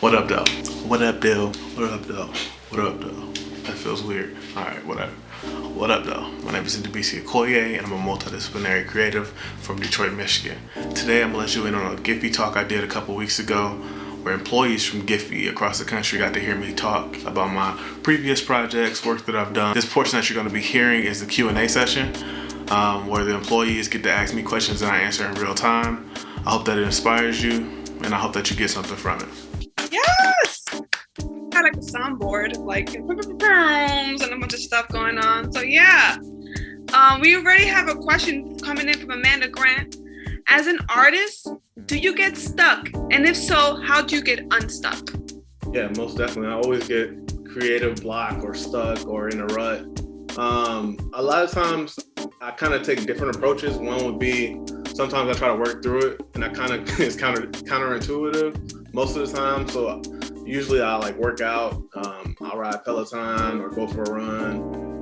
What up, though? What up, though? What up, though? What up, though? That feels weird. All right, whatever. What up, though? My name is Ndubisi Okoye, and I'm a multidisciplinary creative from Detroit, Michigan. Today, I'm gonna let you in on a Giphy talk I did a couple weeks ago, where employees from Giphy across the country got to hear me talk about my previous projects, work that I've done. This portion that you're gonna be hearing is the Q&A session, um, where the employees get to ask me questions and I answer in real time. I hope that it inspires you, and I hope that you get something from it like a soundboard, like and a bunch of stuff going on. So yeah, um, we already have a question coming in from Amanda Grant. As an artist, do you get stuck? And if so, how do you get unstuck? Yeah, most definitely. I always get creative block or stuck or in a rut. Um, a lot of times I kind of take different approaches. One would be sometimes I try to work through it and I kind of it's counter counterintuitive most of the time. So usually I'll like work out, um, I'll ride Peloton or go for a run,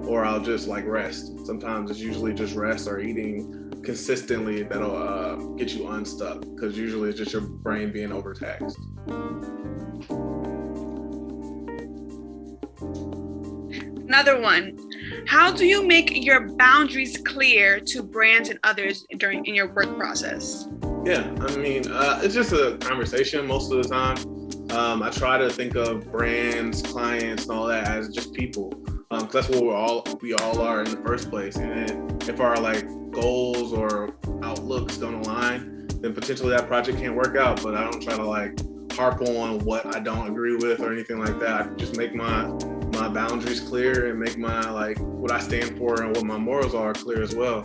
or I'll just like rest. Sometimes it's usually just rest or eating consistently that'll uh, get you unstuck because usually it's just your brain being overtaxed. Another one. How do you make your boundaries clear to brands and others during in your work process? Yeah, I mean, uh, it's just a conversation most of the time. Um, I try to think of brands, clients, and all that as just people, um, that's what we're all we all are in the first place. And if our like goals or outlooks don't align, then potentially that project can't work out. But I don't try to like harp on what I don't agree with or anything like that. I just make my my boundaries clear and make my like what I stand for and what my morals are clear as well.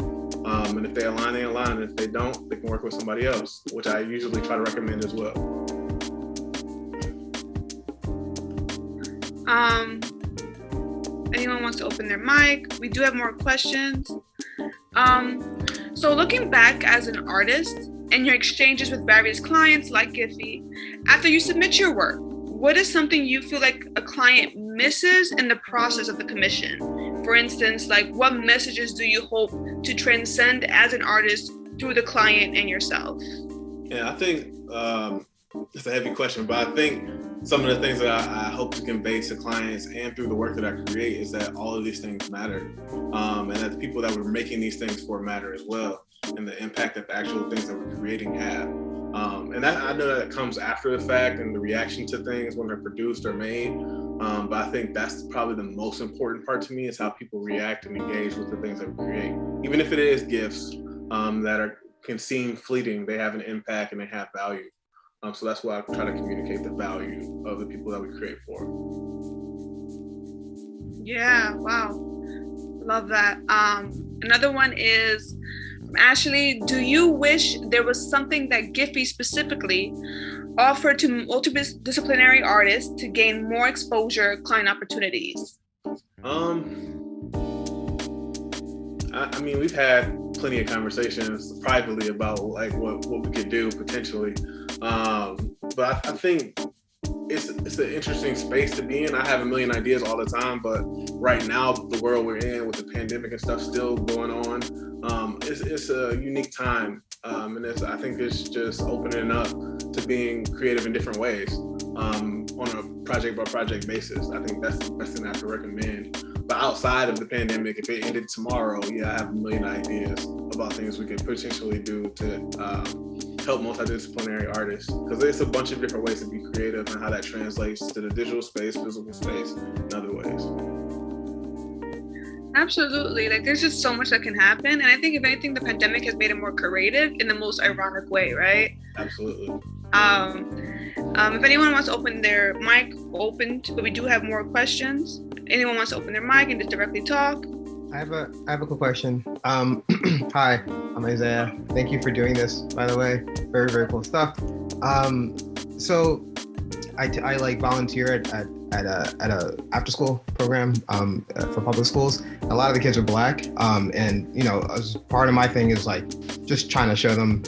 Um, and if they align, they align. And if they don't, they can work with somebody else, which I usually try to recommend as well. Um, anyone wants to open their mic? We do have more questions. Um, so looking back as an artist and your exchanges with various clients like Giphy, after you submit your work, what is something you feel like a client misses in the process of the commission? For instance, like what messages do you hope to transcend as an artist through the client and yourself? Yeah, I think um, it's a heavy question, but I think some of the things that I, I, hope to convey to clients and through the work that I create is that all of these things matter. Um, and that the people that we're making these things for matter as well, and the impact that the actual things that we're creating have. Um, and that, I know that comes after the fact and the reaction to things when they're produced or made. Um, but I think that's probably the most important part to me is how people react and engage with the things that we create. Even if it is gifts um, that are can seem fleeting, they have an impact and they have value. Um, so that's why I try to communicate the value of the people that we create for. Yeah, wow. Love that. Um, another one is Ashley, do you wish there was something that Giphy specifically offered to multidisciplinary artists to gain more exposure, client opportunities? Um, I, I mean, we've had plenty of conversations privately about like what, what we could do potentially. Um, but I, I think it's it's an interesting space to be in. I have a million ideas all the time, but right now the world we're in with the pandemic and stuff still going on, um, it's it's a unique time, um, and it's I think it's just opening up to being creative in different ways um, on a project by project basis. I think that's the best thing I can recommend. But outside of the pandemic, if it ended tomorrow, yeah, I have a million ideas about things we could potentially do to um, help multidisciplinary artists because there's a bunch of different ways to be creative and how that translates to the digital space, physical space, and other ways. Absolutely. Like there's just so much that can happen. And I think if anything, the pandemic has made it more creative in the most ironic way, right? Absolutely. Um, um, if anyone wants to open their mic, open, but we do have more questions. Anyone wants to open their mic and just directly talk? I have a I have a quick question. Um, hi, I'm Isaiah. Thank you for doing this. By the way, very very cool stuff. Um, so, I, I like volunteer at, at at a at a after school program um, uh, for public schools. A lot of the kids are black, um, and you know, as part of my thing is like just trying to show them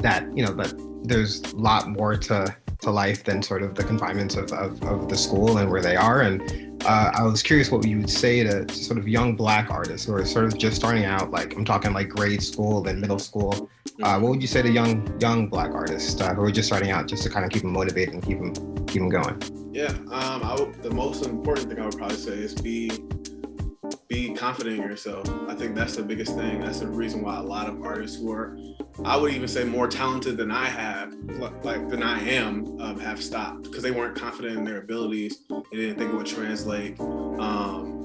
that you know that there's a lot more to to life than sort of the confinements of, of, of the school and where they are. And uh, I was curious what you would say to, sort of young black artists who are sort of just starting out, like I'm talking like grade school and middle school. Uh, what would you say to young young black artists uh, who are just starting out, just to kind of keep them motivated and keep them keep them going? Yeah, um, would, the most important thing I would probably say is be be confident in yourself. I think that's the biggest thing. That's the reason why a lot of artists who are, I would even say, more talented than I have, like than I am, um, have stopped because they weren't confident in their abilities. They didn't think it would translate. Um,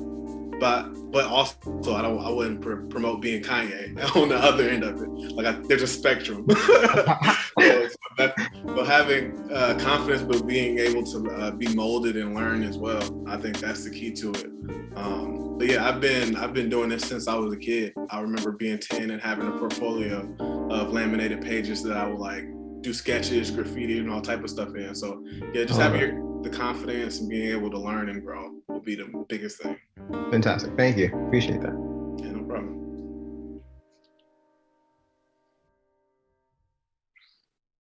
but but also I don't I wouldn't pr- promote being Kanye on the other end of it. Like I, there's a spectrum. so, that, but having uh, confidence, but being able to uh, be molded and learn as well, I think that's the key to it. Um, but yeah, I've been I've been doing this since I was a kid. I remember being 10 and having a portfolio of laminated pages that I would like do sketches, graffiti, and all type of stuff in. So yeah, just having your, the confidence and being able to learn and grow will be the biggest thing. Fantastic. Thank you. Appreciate that.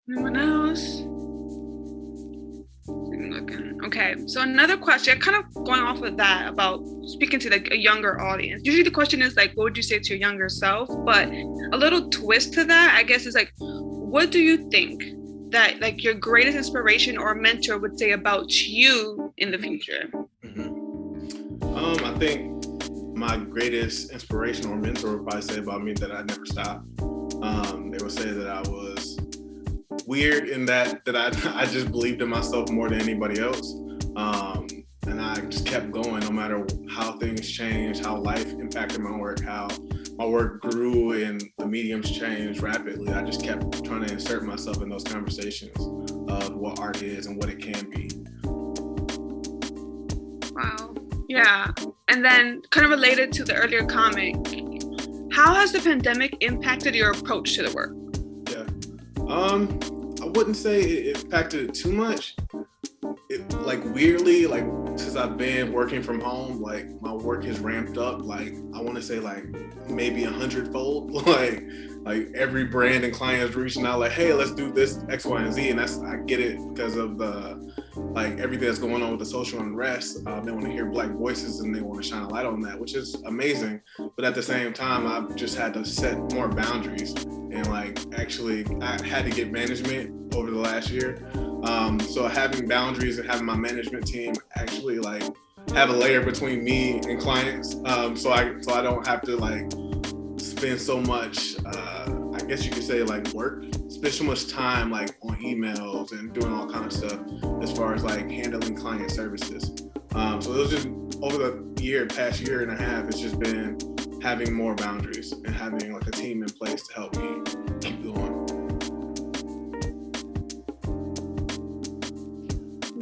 Anyone else? Looking. Okay, so another question, kind of going off of that about speaking to like a younger audience. Usually the question is like, what would you say to your younger self? But a little twist to that, I guess, is like, what do you think that like your greatest inspiration or mentor would say about you in the future? Mm-hmm. Um, I think my greatest inspiration or mentor would probably say about me that I never stopped. Um, they would say that I was weird in that that I I just believed in myself more than anybody else. Um, and I just kept going no matter how things changed, how life impacted my work, how my work grew and the mediums changed rapidly. I just kept trying to insert myself in those conversations of what art is and what it can be. Wow. Yeah. And then kind of related to the earlier comment, how has the pandemic impacted your approach to the work? Yeah. Um, I wouldn't say it impacted it too much. It, like weirdly, like since I've been working from home, like my work has ramped up. Like I want to say like maybe a hundredfold. like like every brand and client is reaching out like, hey, let's do this X, Y, and Z. And that's I get it because of the like everything that's going on with the social unrest. Uh, they want to hear black voices and they want to shine a light on that, which is amazing. But at the same time, I've just had to set more boundaries and like actually I had to get management over the last year. Um, so having boundaries and having my management team actually like have a layer between me and clients, um, so I so I don't have to like spend so much. Uh, I guess you could say like work, spend so much time like on emails and doing all kind of stuff as far as like handling client services. Um, so it was just over the year, past year and a half, it's just been having more boundaries and having like a team in place to help me keep going.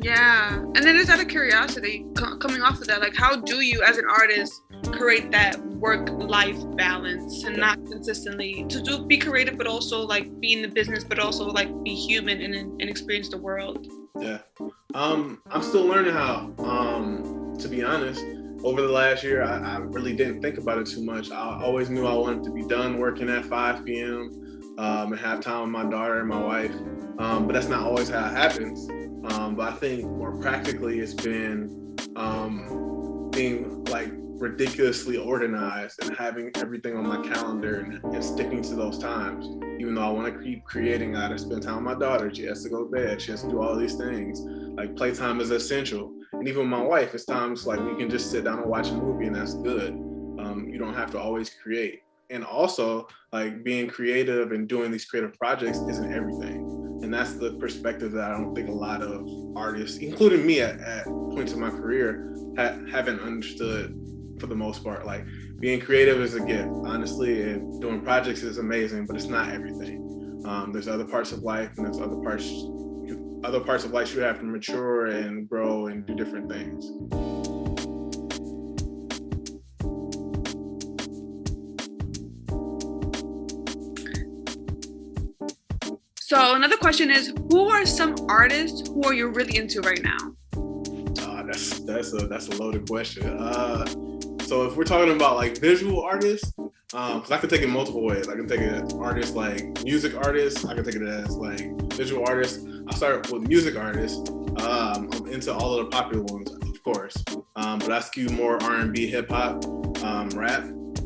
Yeah, and then just out of curiosity, coming off of that, like how do you, as an artist, create that work-life balance and not consistently to do be creative, but also like be in the business, but also like be human and and experience the world? Yeah, um, I'm still learning how. Um, to be honest, over the last year, I, I really didn't think about it too much. I always knew I wanted to be done working at 5 p.m. Um, and have time with my daughter and my wife. Um, but that's not always how it happens. Um, but I think more practically, it's been um, being like ridiculously organized and having everything on my calendar and, and sticking to those times. Even though I want to keep creating, I got to spend time with my daughter. She has to go to bed. She has to do all these things. Like playtime is essential. And even my wife, it's times like we can just sit down and watch a movie and that's good. Um, you don't have to always create. And also, like being creative and doing these creative projects isn't everything and that's the perspective that I don't think a lot of artists, including me at, at points in my career, ha- haven't understood for the most part. Like being creative is a gift, honestly, and doing projects is amazing, but it's not everything. Um, there's other parts of life, and there's other parts, other parts of life you have to mature and grow and do different things. So another question is, who are some artists who are you really into right now? Uh, that's that's a that's a loaded question. Uh, so if we're talking about like visual artists, because um, I can take it multiple ways. I can take it as artists like music artists. I can take it as like visual artists. I start with music artists. Um, I'm into all of the popular ones, of course, um, but I skew more R&B, hip hop, um, rap.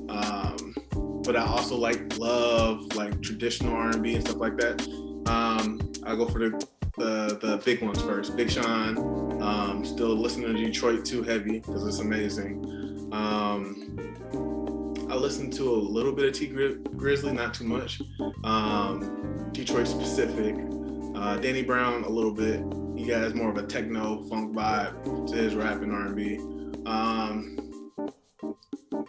Um, but I also like love like traditional R&B and stuff like that. Um, I go for the the the big ones first. Big Sean. Um, still listening to Detroit 2 heavy because it's amazing. Um, I listened to a little bit of Tee Grizzley, not too much. Um, Detroit specific. Uh, Danny Brown a little bit. He has more of a techno funk vibe to his rap and R&B. Um,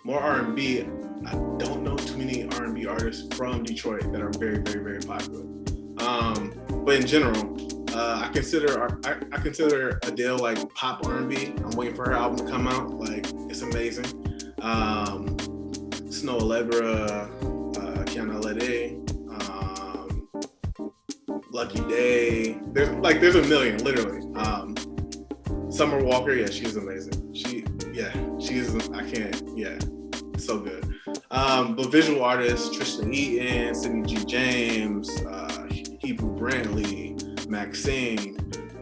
more R&B. I don't know too many R&B artists from Detroit that are very, very, very popular. Um, but in general, uh, I consider I, I, consider Adele like pop R&B. I'm waiting for her album to come out. Like it's amazing. Um, Snoh Aalegra, uh, Kiana Lede, um, Lucky Daye. There's like there's a million, literally. Um, Summer Walker, yeah, she's amazing. She, yeah, she's I can't, yeah, so good. Um, but visual artists, Tristan Eaton, Sidney G. James, uh, Hebru Brantley, Maxine.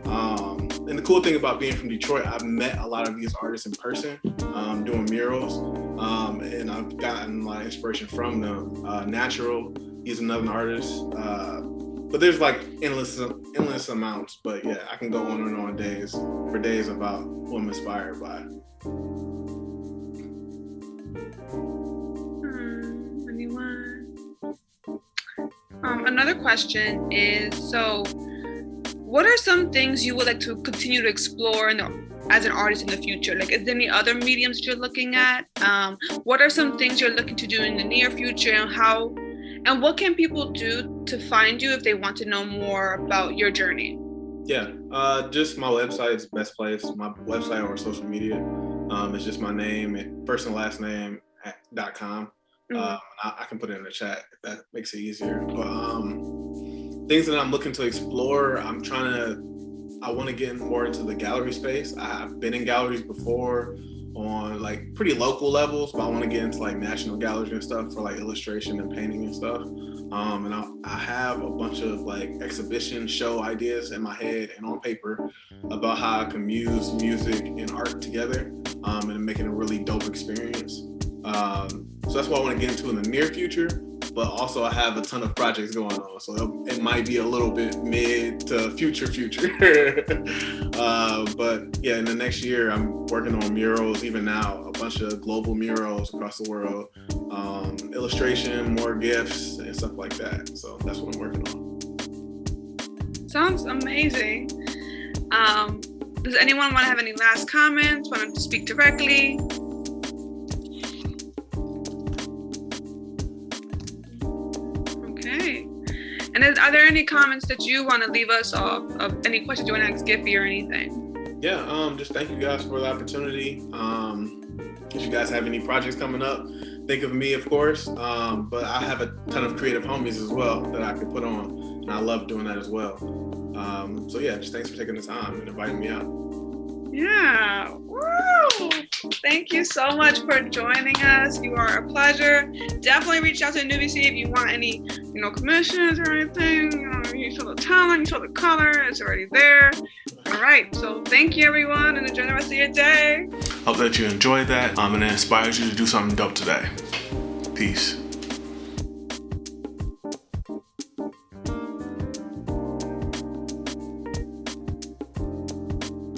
Um, and the cool thing about being from Detroit, I've met a lot of these artists in person um, doing murals, um, and I've gotten a lot of inspiration from them. Uh, Natural, he's another artist. Uh, but there's like endless, endless amounts. But yeah, I can go on and on days for days about who I'm inspired by. Hmm? Um, another question is so what are some things you would like to continue to explore in the, as an artist in the future? Like, is there any other mediums you're looking at? Um, what are some things you're looking to do in the near future, and how, and what can people do to find you if they want to know more about your journey? Yeah, uh, just my website is best place. My website or social media um, is just my name, first and last name dot com. Mm-hmm. Um, I, I, can put it in the chat if that makes it easier. But um, things that I'm looking to explore. I'm trying to, I want to get more into the gallery space. I've been in galleries before on like pretty local levels, but I want to get into like national galleries and stuff for like illustration and painting and stuff. Um, and I, I have a bunch of like exhibition show ideas in my head and on paper about how I can use music and art together um, and make it a really dope experience. Um, so that's what I want to get into in the near future but also I have a ton of projects going on. So it might be a little bit mid to future future. uh, but yeah, in the next year, I'm working on murals, even now, a bunch of global murals across the world, um, illustration, more gifts and stuff like that. So that's what I'm working on. Sounds amazing. Um, does anyone want to have any last comments? Want to speak directly? And is, are there any comments that you want to leave us off of any questions you want to ask Giphy or anything? Yeah, um, just thank you guys for the opportunity. Um, if you guys have any projects coming up, think of me, of course. Um, but I have a ton of creative homies as well that I could put on, and I love doing that as well. Um, so yeah, just thanks for taking the time and inviting me out. Yeah. Woo! Thank you so much for joining us. You are a pleasure. Definitely reach out to Ndubisi if you want any, you know, commissions or anything. You, know, you show the talent, you show the color, it's already there. All right. So thank you, everyone, and enjoy the rest of your day. Hope that you enjoyed that um, and it inspires you to do something dope today. Peace.